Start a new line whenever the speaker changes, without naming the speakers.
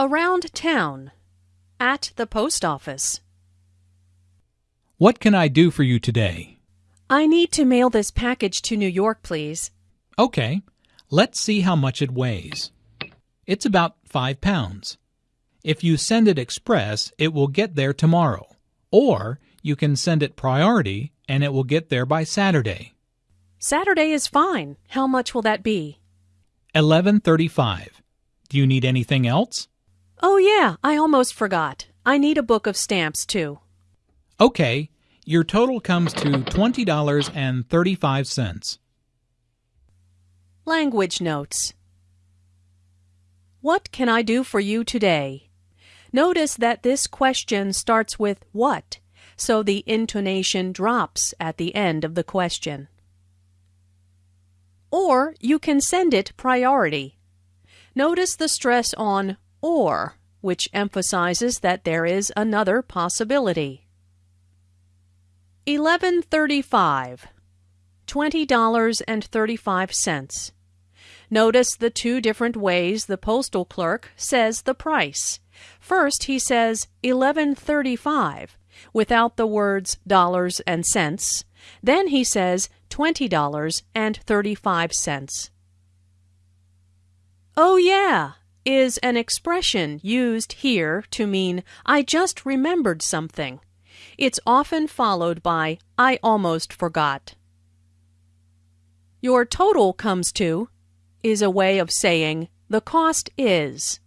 Around town. At the post office.
What can I do for you today?
I need to mail this package to New York, please.
Okay, let's see how much it weighs. It's about five pounds. If you send it express, it will get there tomorrow. Or you can send it priority and it will get there by Saturday.
Saturday is fine. How much will that be?
1135. Do you need anything else?
Oh, yeah, I almost forgot. I need a book of stamps, too.
Okay, your total comes to $20.35.
Language Notes What can I do for you today? Notice that this question starts with what, so the intonation drops at the end of the question. Or you can send it priority. Notice the stress on or, which emphasizes that there is another possibility. 1135 $20.35. Notice the two different ways the postal clerk says the price. First, he says 1135 without the words dollars and cents. Then he says $20.35. Oh, yeah, is an expression used here to mean I just remembered something. It's often followed by I almost forgot. Your total comes to is a way of saying the cost is.